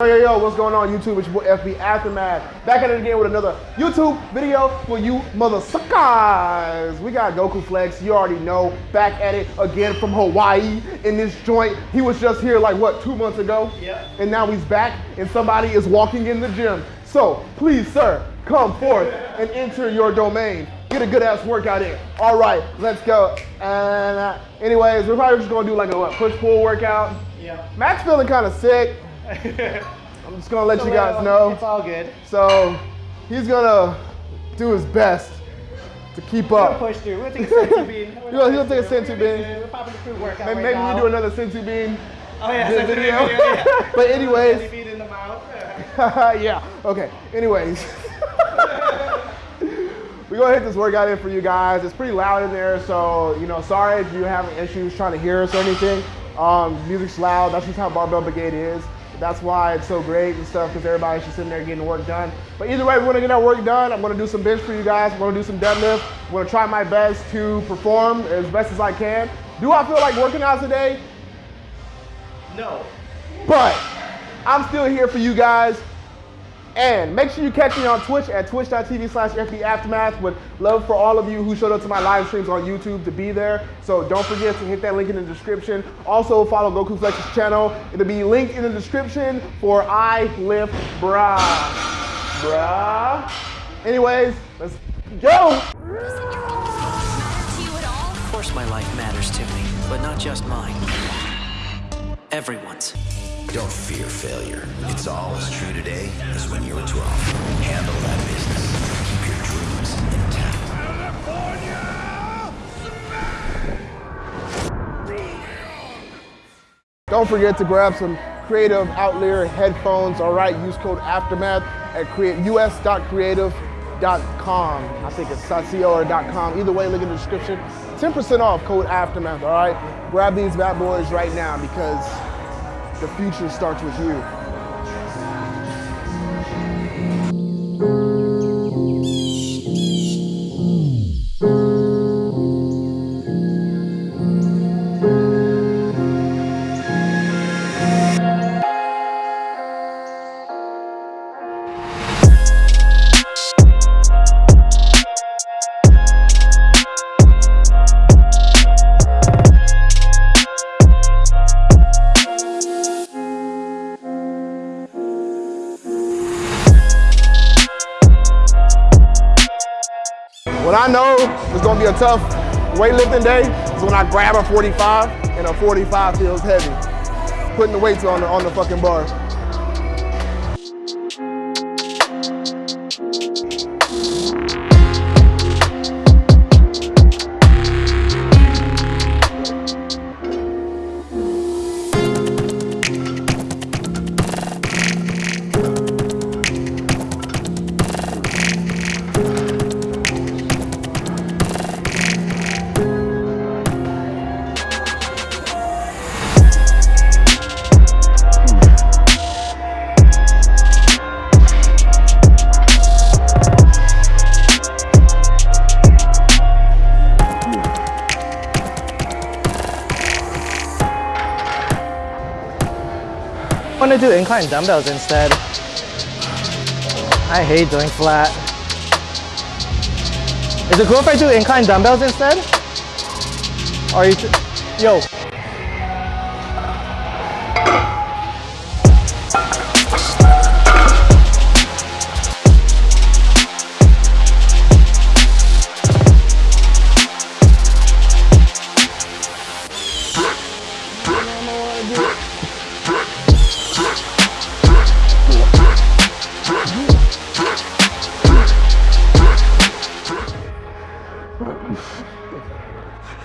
Yo, yo, yo, what's going on YouTube? It's your boy FB Aftermath. Back at it again with another YouTube video for you mother suckers. We got Goku Flex, you already know, back at it again from Hawaii in this joint. He was just here like, what, two months ago? Yeah. And now he's back and somebody is walking in the gym. So, please, sir, come forth and enter your domain. Get a good ass workout in. All right, let's go. And uh, anyways, we're probably just gonna do like a what, push-pull workout. Yeah. Max feeling kind of sick. I'm just gonna let you guys know. It's all good. So he's gonna do his best to keep We'll up. push through. We'll take a senzu bean. We'll He'll- take a senzu We'll be bean. We're popping workout Maybe, right maybe now. you do another Senzu Bean Oh yeah, senzu video. video. yeah. but anyways, bean in the mouth. yeah. Okay. Anyways. We're gonna hit this workout in for you guys. It's pretty loud in there, so you know, sorry if you having issues trying to hear us or anything. Um, music's loud. That's just how Barbell Brigade is. That's why it's so great and stuff, because everybody's just sitting there getting work done. But either way, we're gonna get our work done. I'm gonna do some bench for you guys. I'm gonna do some deadlift. I'm gonna try my best to perform as best as I can. Do I feel like working out today? No. But I'm still here for you guys. And make sure you catch me on Twitch at twitch.tv slash FB Aftermath. Would love for all of you who showed up to my live streams on YouTube to be there. So don't forget to hit that link in the description. Also follow Goku Flex's channel. It'll be linked in the description for I Lift Bra. Bruh. Anyways, let's go. Of course my life matters to me, but not just mine. Everyone's. Don't fear failure. It's all as true today as when you were 12. Handle that business. Keep your dreams intact. Don't forget to grab some Creative Outlier headphones. All right, use code Aftermath at us.creative.com. I think it's .co .com. Either way, look in the description. 10% off code Aftermath. All right, grab these bad boys right now because the future starts with you. Tough weightlifting day is when I grab a 45 and a 45 feels heavy. Putting the weights on the, on the fucking bar. Do incline dumbbells instead. I hate doing flat. Is it cool if I do incline dumbbells instead? Or you, yo. すげえ。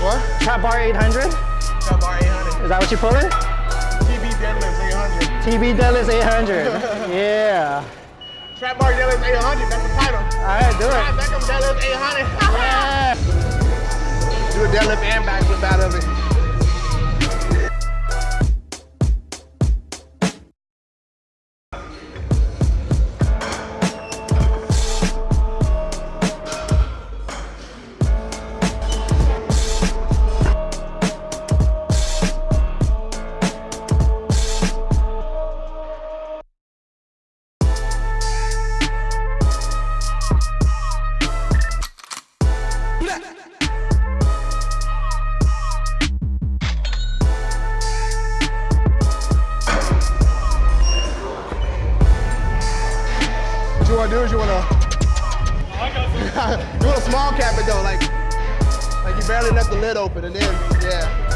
What? Trap bar 800. Trap bar 800. Is that what you're pulling? TB deadlifts 800. TB deadlifts 800. yeah. Trap bar deadlifts 800. That's the title. All right, do Pat it. Beckham deadlifts 800. Yeah. Do a deadlift and backflip out of it. Want cap it though, like, like you barely left the lid open, and then yeah.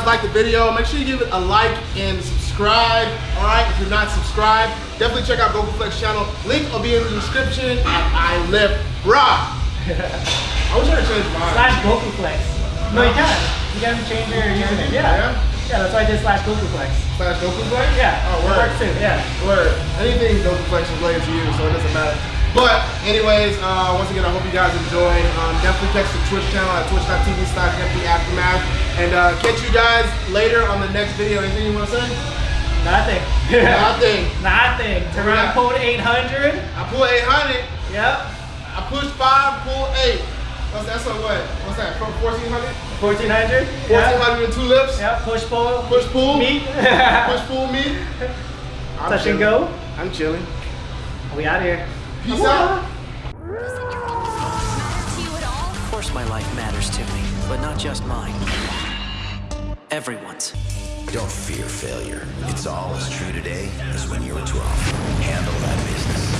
Guys liked the video. Make sure you give it a like and subscribe. All right, if you're not subscribed, definitely check out Goku Flex channel. Link will be in the description. And I live bra. I wish I could change mine. Slash Goku Flex. No, you can't. You can change your username. Yeah. Yeah? Yeah, that's why I did slash Goku Flex. Slash Goku Flex. Yeah. Oh, it word. works too. Yeah. Word. Anything Goku Flex is related to you, so it doesn't matter. But anyways, uh, once again, I hope you guys enjoyed. Um, definitely catch the Twitch channel at twitch.tv slash Aftermath. And uh, catch you guys later on the next video. Anything you want to say? Nothing. Nothing. Nothing. Yeah. run code 800. I pull 800. Yep. I push 5, pull 8. That's, that? So what? What's that? From 1400? 1400. Yeah. 1400 and two lips? Yep. Push pull. Push pull? Meet. Push pull me? I'm Touch and go. I'm chilling. We out here. Peace out. Doesn't your own life matter to you at all? Of course my life matters to me, but not just mine. Everyone's. Don't fear failure. It's all as true today as when you were 12. Handle that business.